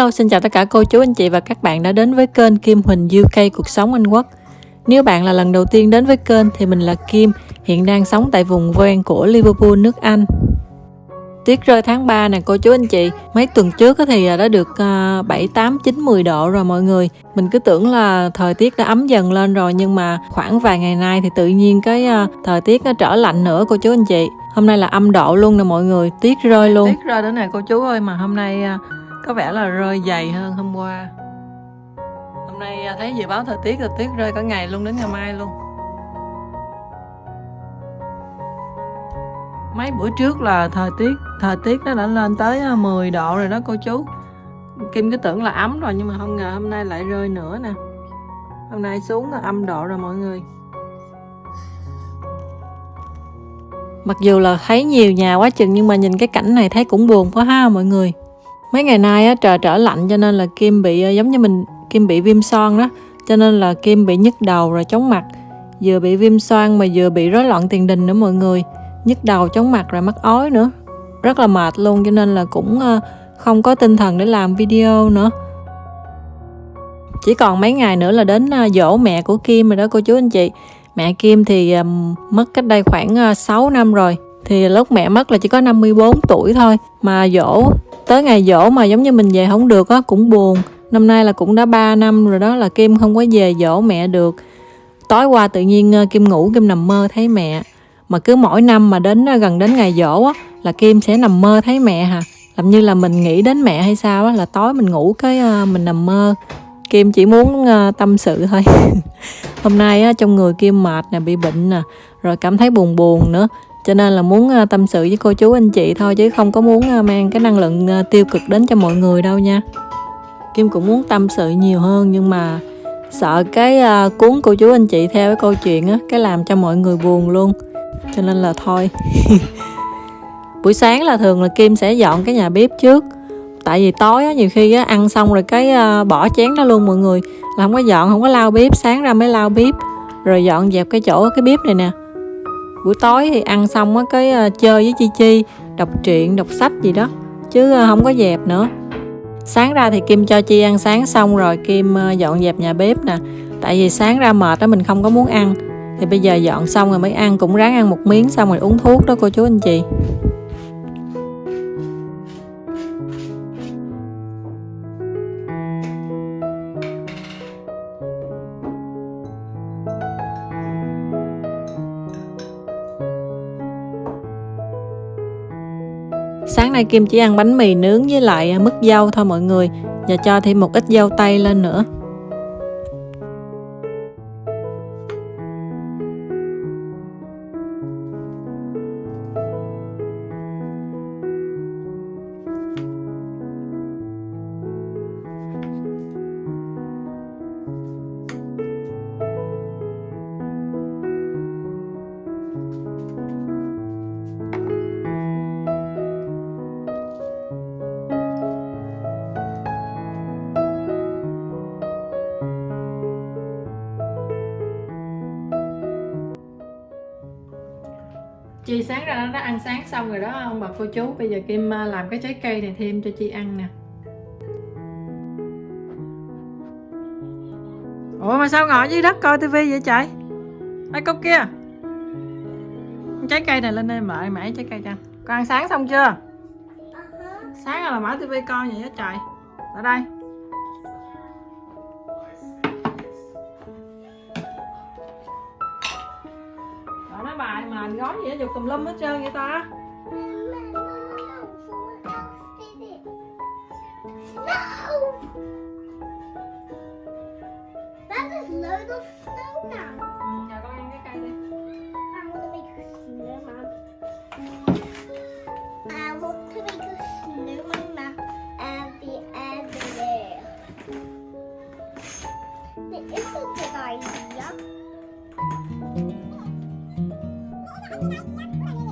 Hello, xin chào tất cả cô chú anh chị và các bạn đã đến với kênh Kim Huỳnh UK Cuộc Sống Anh Quốc. Nếu bạn là lần đầu tiên đến với kênh thì mình là Kim, hiện đang sống tại vùng ven của Liverpool, nước Anh. Tiết rơi tháng 3 nè cô chú anh chị Mấy tuần trước thì đã được 7, 8, 9, 10 độ rồi mọi người Mình cứ tưởng là thời tiết đã ấm dần lên rồi Nhưng mà khoảng vài ngày nay thì tự nhiên cái à, thời tiết nó trở lạnh nữa cô chú anh chị Hôm nay là âm độ luôn nè mọi người Tiết rơi luôn Tiết rơi nữa nè cô chú ơi Mà hôm nay à, có vẻ là rơi dày hơn hôm qua. Hôm nay à, thấy dự báo thời tiết là tuyết rơi cả ngày luôn đến ngày mai luôn. Mấy bữa trước là thời tiết thời tiết nó đã lên tới à, 10 độ rồi đó cô chú. Kim cứ tưởng là ấm rồi nhưng mà không ngờ hôm nay lại rơi nữa nè. Hôm nay xuống là âm độ rồi mọi người. Mặc dù là thấy nhiều nhà quá chừng nhưng mà nhìn cái cảnh này thấy cũng buồn quá ha mọi người mấy ngày nay á, trời trở lạnh cho nên là Kim bị ờ, giống như mình Kim bị viêm son đó. Cho nên là Kim bị nhức đầu rồi chóng mặt. Vừa bị viêm xoang mà vừa bị rối loạn tiền đình nữa mọi người. Nhức đầu chóng mặt rồi mắc ói nữa. Rất là mệt luôn cho nên là cũng ờ, không có tinh thần để làm video nữa. Chỉ còn mấy ngày nữa là đến ờ, dỗ mẹ của Kim rồi đó cô chú anh chị. Mẹ Kim thì mất cách đây khoảng 6 năm rồi thì lúc mẹ mất là chỉ có 54 tuổi thôi. Mà dỗ, tới ngày dỗ mà giống như mình về không được á, cũng buồn. Năm nay là cũng đã 3 năm rồi đó là Kim không có về dỗ mẹ được. Tối qua tự nhiên ờ, Kim ngủ, Kim nằm mơ thấy mẹ. Mà cứ mỗi năm mà đến ờ, gần đến ngày dỗ á, là kim sẽ nằm mơ thấy mẹ hả làm như là mình nghĩ đến mẹ hay sao á, là tối mình ngủ cái ờ, mình nằm mơ. Kim chỉ muốn tâm sự thôi. Hôm nay á, trong người kim mệt nè, bị bệnh nè, rồi cảm thấy buồn buồn nữa cho nên là muốn à, tâm sự với cô chú anh chị thôi chứ không có muốn à, mang cái năng lượng à, tiêu cực đến cho mọi người đâu nha. Kim cũng muốn tâm sự nhiều hơn nhưng mà sợ cái uh, cuốn cô chú anh chị theo cái câu chuyện á cái làm cho mọi người buồn luôn. Cho nên là thôi. Buổi sáng là thường là kim sẽ dọn cái nhà bếp trước. Tại vì tối á, nhiều khi á, ăn xong rồi cái uh, bỏ chén đó luôn mọi người. Là không có dọn không có lau bếp sáng ra mới lau bếp. Rồi dọn dẹp cái chỗ cái bếp này nè buổi tối thì ăn xong á, cái ờ, chơi với chi chi, đọc truyện, đọc sách gì đó. Chứ ờ, không có dẹp nữa. Sáng ra thì kim cho chi ăn sáng xong rồi kim ờ, dọn dẹp nhà bếp nè. Tại vì sáng ra mệt đó mình không có muốn ăn. Thì bây giờ dọn xong rồi mới ăn, cũng ráng ăn một miếng xong rồi uống thuốc đó, cô chú anh chị. Nay Kim chỉ ăn bánh mì nướng với lại à, mứt dâu thôi mọi người. Và cho thêm một ít dâu tây lên nữa. Chi sáng ra nó ăn sáng xong rồi đó ông bà cô chú Bây giờ Kim à, làm cái trái cây này thêm cho Chi ăn nè. Ủa mà sao ngồi dưới đất coi tivi vậy trời? Ê cốc kia. Trái cây này lên đây mời mãi trái cây cho. Con ăn sáng xong chưa? Sáng là mở tivi coi vậy đó trời. Ở đây làm gói gì đó dục tùm lum hết trơn vậy ta? That a 先拿一个鸭脯感觉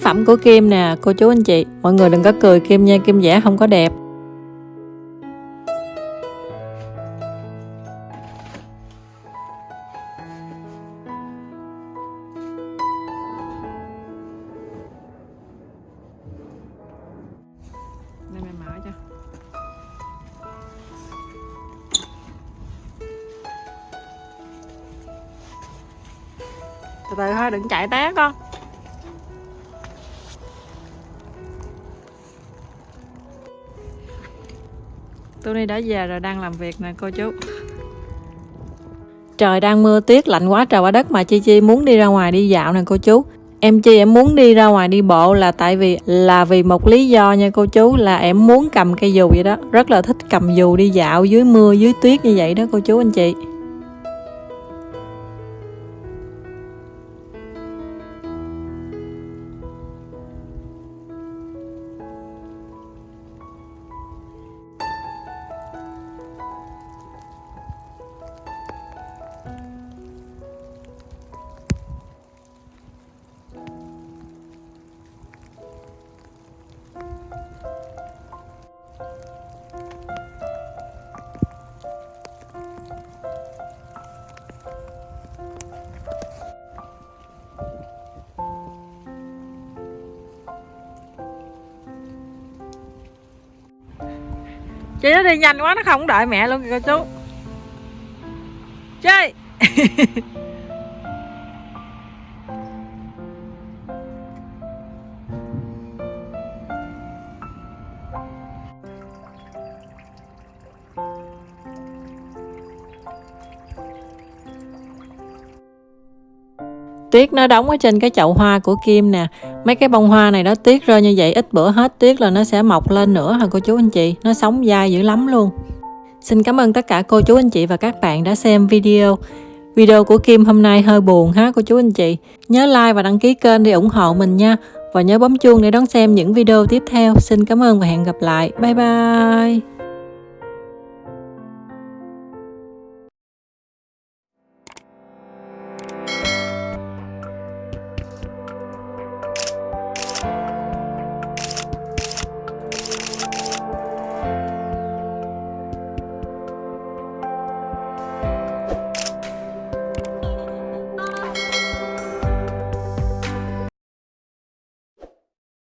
tác phẩm của Kim nè. Cô chú anh chị, mọi người đừng có cười, Kim nha, Kim vẽ không có đẹp. Đây mở cho. Từ từ thôi, đừng chạy té con. Tôi đã về rồi, đang làm việc nè, cô chú. Trời, đang mưa tuyết, lạnh quá, trời quá đất mà chi chi muốn đi ra ngoài đi dạo nè, cô chú. Em chi, em muốn đi ra ngoài đi bộ là tại vì, là vì một lý do nha, cô chú, là em muốn cầm cây dù vậy đó. Rất là thích cầm dù đi dạo dưới mưa, dưới tuyết như vậy đó, cô chú, anh chị. Chị nó đi nhanh quá nó không đợi mẹ luôn kìa cô chú. Chơi tuyết nó đóng ở trên cái chậu hoa của Kim nè. Mấy cái bông hoa này đó tuyết rơi như vậy, ít bữa hết tuyết là nó sẽ mọc lên nữa hả cô chú anh chị? Nó sống dai dữ lắm luôn. Xin cảm ơn tất cả cô chú anh chị và các bạn đã xem video. Video của Kim hôm nay hơi buồn ha cô chú anh chị. Nhớ like và đăng ký kênh để ủng hộ mình nha. Và nhớ bấm chuông để đón xem những video tiếp theo. Xin cảm ơn và hẹn gặp lại. Bye bye.